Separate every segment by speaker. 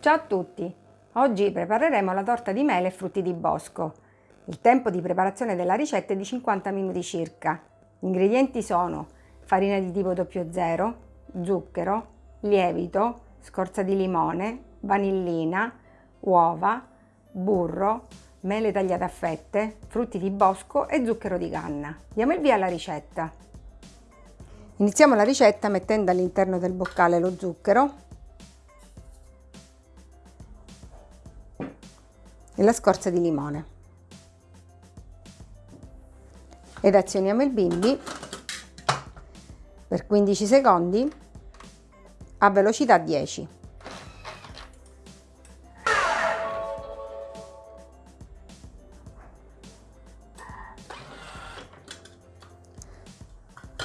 Speaker 1: Ciao a tutti! Oggi prepareremo la torta di mele e frutti di bosco. Il tempo di preparazione della ricetta è di 50 minuti circa. Gli ingredienti sono farina di tipo 00, zucchero, lievito, scorza di limone, vanillina, uova, burro, mele tagliate a fette, frutti di bosco e zucchero di canna. Diamo il via alla ricetta. Iniziamo la ricetta mettendo all'interno del boccale lo zucchero la scorza di limone ed azioniamo il bimbi per 15 secondi a velocità 10.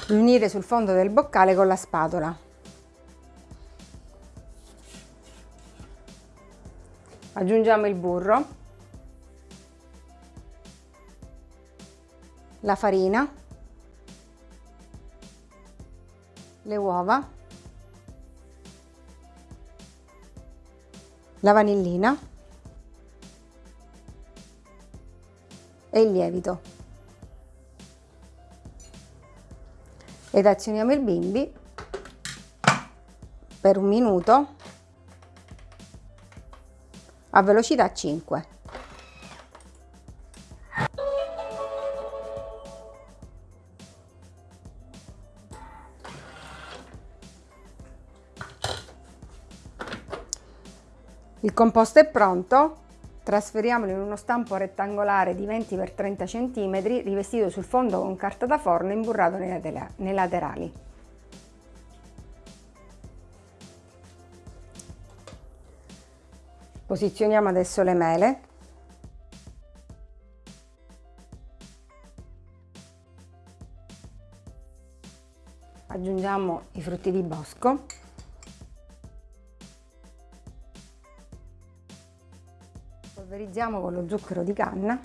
Speaker 1: riunire sul fondo del boccale con la spatola. Aggiungiamo il burro, la farina, le uova, la vanillina e il lievito. ed azioniamo il bimbi per un minuto a velocità 5. Il composto è pronto, Trasferiamolo in uno stampo rettangolare di 20 x 30 cm rivestito sul fondo con carta da forno imburrato nei laterali. Posizioniamo adesso le mele. Aggiungiamo i frutti di bosco. Polverizziamo con lo zucchero di canna.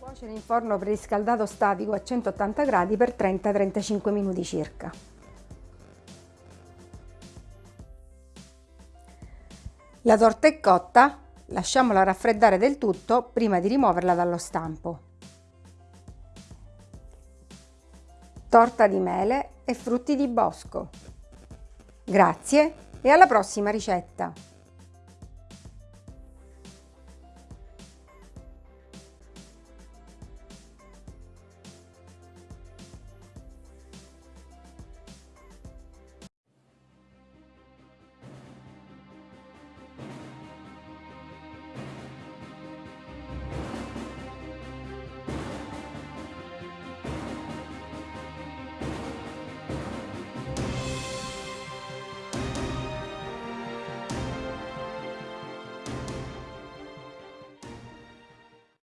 Speaker 1: Cuocere in forno preriscaldato statico a 180 gradi per 30-35 minuti circa. La torta è cotta, lasciamola raffreddare del tutto prima di rimuoverla dallo stampo. Torta di mele e frutti di bosco. Grazie e alla prossima ricetta!